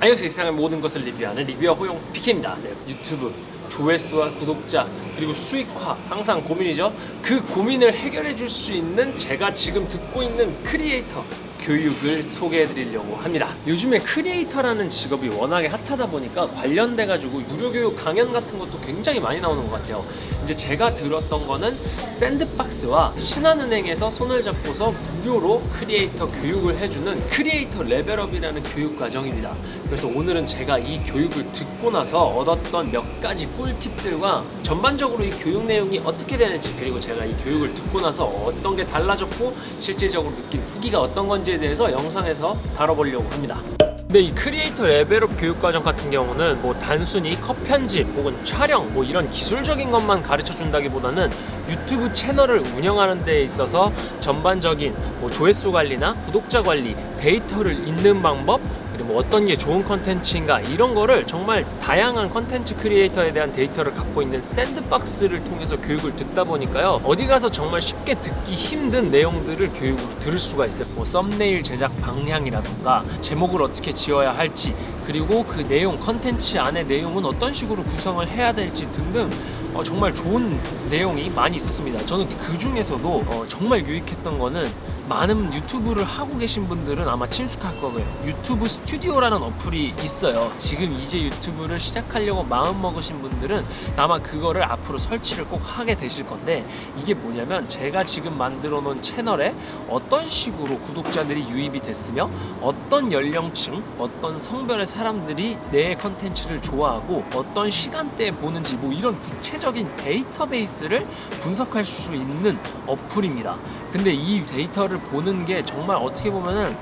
안녕하세요 이 세상의 모든 것을 리뷰하는 리뷰어 호용 PK입니다. 네, 유튜브 조회수와 구독자 그리고 수익화 항상 고민이죠. 그 고민을 해결해 줄 수 있는 제가 지금 듣고 있는 크리에이터 교육을 소개해 드리려고 합니다. 요즘에 크리에이터라는 직업이 워낙에 핫하다 보니까 관련돼 가지고 무료 교육 강연 같은 것도 굉장히 많이 나오는 것 같아요. 이제 제가 들었던 거는 샌드박스와 신한은행에서 손을 잡고서 무료로 크리에이터 교육을 해주는 크리에이터 level up이라는 교육 과정입니다. 그래서 오늘은 제가 이 교육을 듣고 나서 얻었던 몇 가지 꿀팁들과 전반적으로 이 교육 내용이 어떻게 되는지 그리고 제가 이 교육을 듣고 나서 어떤 게 달라졌고 실질적으로 느낀 후기가 어떤 건지에 대해서 영상에서 다뤄보려고 합니다. 근데 이 크리에이터 level up 교육과정 같은 경우는 뭐 단순히 컷 편집 혹은 촬영 뭐 이런 기술적인 것만 가르쳐 준다기보다는 유튜브 채널을 운영하는 데 있어서 전반적인 뭐 조회수 관리나 구독자 관리, 데이터를 읽는 방법 그리고 뭐 어떤 게 좋은 컨텐츠인가 이런 거를 정말 다양한 컨텐츠 크리에이터에 대한 데이터를 갖고 있는 샌드박스를 통해서 교육을 듣다 보니까요. 어디 가서 정말 쉽게 듣기 힘든 내용들을 교육으로 들을 수가 있어요. 뭐 썸네일 제작 방향이라던가 제목을 어떻게 지어야 할지 그리고 그 내용 컨텐츠 안에 내용은 어떤 식으로 구성을 해야 될지 등등 어, 정말 좋은 내용이 많이 있었습니다. 저는 그 중에서도 어, 정말 유익했던 거는 많은 유튜브를 하고 계신 분들은 아마 친숙할 거예요. 유튜브 스튜디오라는 어플이 있어요. 지금 이제 유튜브를 시작하려고 마음 먹으신 분들은 아마 그거를 앞으로 설치를 꼭 하게 되실 건데 이게 뭐냐면 제가 지금 만들어 놓은 채널에 어떤 식으로 구독자들이 유입이 됐으며 어떤 연령층 어떤 성별의 사람들이 내 컨텐츠를 좋아하고 어떤 시간대에 보는지 뭐 이런 구체적인 데이터베이스를 분석할 수 있는 어플입니다 근데 이 데이터를 보는 게 정말 어떻게 보면은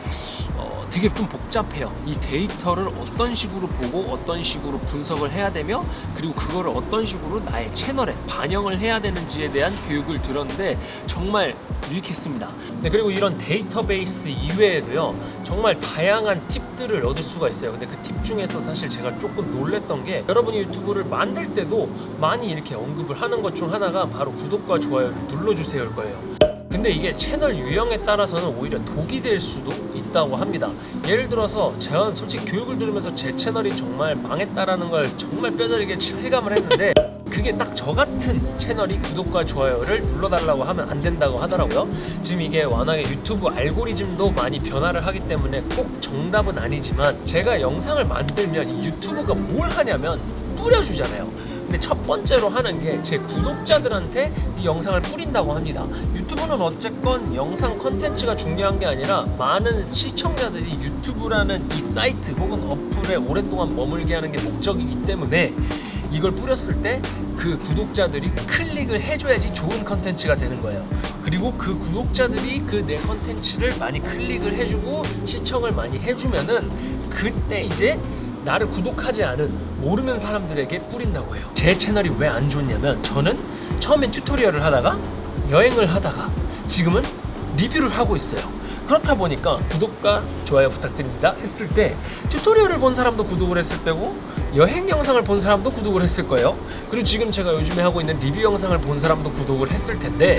어, 되게 좀 복잡해요. 이 데이터를 어떤 식으로 보고 어떤 식으로 분석을 해야 되며 그리고 그거를 어떤 식으로 나의 채널에 반영을 해야 되는지에 대한 교육을 들었는데 정말 유익했습니다. 네, 그리고 이런 데이터베이스 이외에도요 정말 다양한 팁들을 얻을 수가 있어요. 근데 그 팁 중에서 사실 제가 조금 놀랬던 게 여러분이 유튜브를 만들 때도 많이 이렇게 언급을 하는 것 중 하나가 바로 구독과 좋아요를 눌러주세요일 거예요. 근데 이게 채널 유형에 따라서는 오히려 독이 될 수도 있다고 합니다 예를 들어서 제가 솔직히 교육을 들으면서 제 채널이 정말 망했다라는 걸 정말 뼈저리게 실감을 했는데 그게 딱 저 같은 채널이 구독과 좋아요를 눌러달라고 하면 안 된다고 하더라고요. 지금 이게 워낙에 유튜브 알고리즘도 많이 변화를 하기 때문에 꼭 정답은 아니지만 제가 영상을 만들면 이 유튜브가 뭘 하냐면 뿌려주잖아요. 근데 첫 번째로 하는 게 제 구독자들한테 이 영상을 뿌린다고 합니다. 유튜브는 어쨌건 영상 컨텐츠가 중요한 게 아니라 많은 시청자들이 유튜브라는 이 사이트 혹은 어플에 오랫동안 머물게 하는 게 목적이기 때문에 이걸 뿌렸을 때 그 구독자들이 클릭을 해줘야지 좋은 컨텐츠가 되는 거예요. 그리고 그 구독자들이 그 내 컨텐츠를 많이 클릭을 해주고 시청을 많이 해주면은 그때 이제 나를 구독하지 않은 모르는 사람들에게 뿌린다고 해요. 제 채널이 왜 안 좋냐면 저는 처음엔 튜토리얼을 하다가 여행을 하다가 지금은 리뷰를 하고 있어요 그렇다 보니까 구독과 좋아요 부탁드립니다 했을 때 튜토리얼을 본 사람도 구독을 했을 때고 여행 영상을 본 사람도 구독을 했을 거예요. 그리고 지금 제가 요즘에 하고 있는 리뷰 영상을 본 사람도 구독을 했을 텐데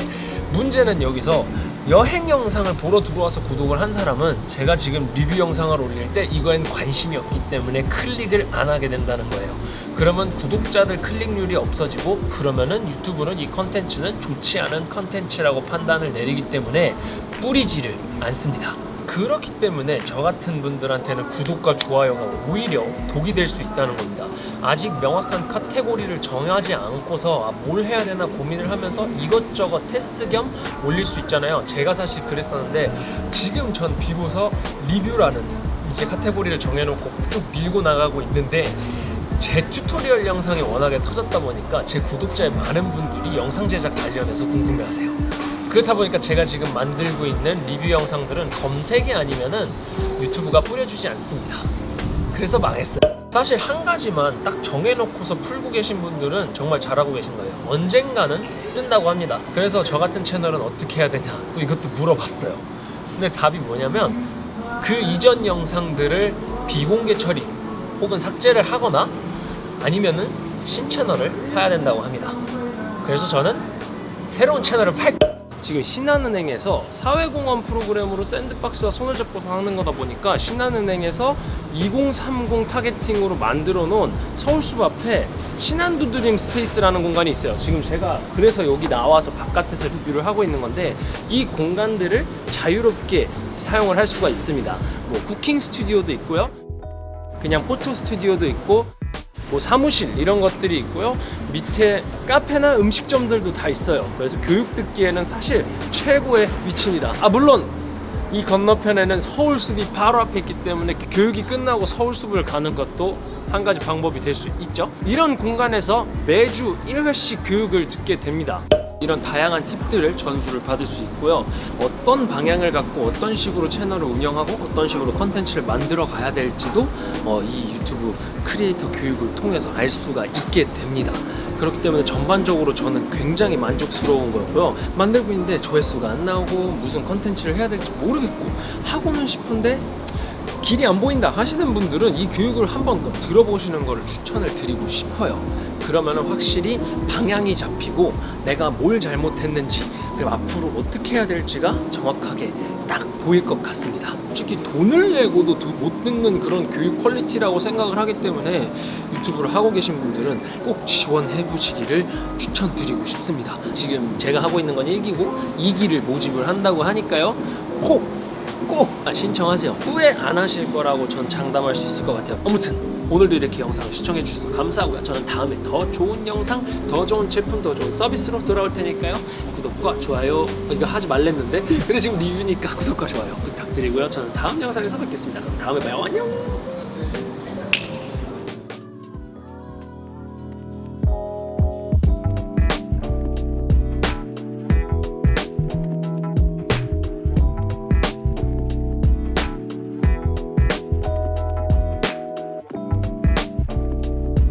문제는 여기서 여행 영상을 보러 들어와서 구독을 한 사람은 제가 지금 리뷰 영상을 올릴 때 이거엔 관심이 없기 때문에 클릭을 안 하게 된다는 거예요. 그러면 구독자들 클릭률이 없어지고 그러면은 유튜브는 이 컨텐츠는 좋지 않은 컨텐츠라고 판단을 내리기 때문에 뿌리지를 않습니다 그렇기 때문에 저 같은 분들한테는 구독과 좋아요가 오히려 독이 될 수 있다는 겁니다. 아직 명확한 카테고리를 정하지 않고서 아, 뭘 해야 되나 고민을 하면서 이것저것 테스트 겸 올릴 수 있잖아요. 제가 사실 그랬었는데 지금 전 비로소 리뷰라는 이제 카테고리를 정해놓고 쭉 밀고 나가고 있는데 제 tutorial 영상이 워낙에 터졌다 보니까 제 구독자의 많은 분들이 영상 제작 관련해서 궁금해하세요 그렇다 보니까 제가 지금 만들고 있는 리뷰 영상들은 검색이 아니면은 유튜브가 뿌려주지 않습니다. 그래서 망했어요. 사실 한 가지만 딱 정해놓고서 풀고 계신 분들은 정말 잘하고 계신 거예요. 언젠가는 뜬다고 합니다. 그래서 저 같은 채널은 어떻게 해야 되냐? 또 이것도 물어봤어요. 근데 답이 뭐냐면 그 이전 영상들을 비공개 처리 혹은 삭제를 하거나 아니면은 신채널을 해야 된다고 합니다. 그래서 저는 새로운 채널을 팔 지금 신한은행에서 사회공헌 프로그램으로 샌드박스와 손을 잡고서 하는 거다 보니까 신한은행에서 2030 타겟팅으로 만들어 놓은 서울숲 앞에 신한 두드림 스페이스라는 공간이 있어요. 지금 제가 그래서 여기 나와서 바깥에서 리뷰를 하고 있는 건데 이 공간들을 자유롭게 사용을 할 수가 있습니다. 뭐 cooking 스튜디오도 있고요. 그냥 photo 스튜디오도 있고 뭐 사무실 이런 것들이 있고요. 밑에 카페나 음식점들도 다 있어요. 그래서 교육 듣기에는 사실 최고의 위치입니다. 아 물론 이 건너편에는 서울숲이 바로 앞에 있기 때문에 교육이 끝나고 서울숲을 가는 것도 한 가지 방법이 될 수 있죠. 이런 공간에서 매주 1회씩 교육을 듣게 됩니다. 이런 다양한 팁들을 전수를 받을 수 있고요. 어떤 방향을 갖고 어떤 식으로 채널을 운영하고 어떤 식으로 컨텐츠를 만들어 가야 될지도 어, 이 유튜브 크리에이터 교육을 통해서 알 수가 있게 됩니다. 그렇기 때문에 전반적으로 저는 굉장히 만족스러운 거고요. 만들고 있는데 조회수가 안 나오고 무슨 컨텐츠를 해야 될지 모르겠고 하고는 싶은데 길이 안 보인다 하시는 분들은 이 교육을 한번 꼭 들어보시는 것을 추천을 드리고 싶어요. 그러면 확실히 방향이 잡히고 내가 뭘 잘못했는지 그리고 앞으로 어떻게 해야 될지가 정확하게 딱 보일 것 같습니다. 솔직히 돈을 내고도 두- 못 듣는 그런 교육 퀄리티라고 생각을 하기 때문에 유튜브를 하고 계신 분들은 꼭 지원해 보시기를 추천드리고 싶습니다. 지금 제가 하고 있는 건 1기고 2기를 모집을 한다고 하니까요. 꼭 꼭 신청하세요. 후회 안 하실 거라고 전 장담할 수 있을 것 같아요. 아무튼 오늘도 이렇게 영상을 시청해 주셔서 감사하고요. 저는 다음에 더 좋은 영상, 더 좋은 제품, 더 좋은 서비스로 돌아올 테니까요. 구독과 좋아요 어, 이거 하지 말랬는데 근데 지금 리뷰니까 구독과 좋아요 부탁드리고요. 저는 다음 영상에서 뵙겠습니다. 그럼 다음에 봐요. 안녕.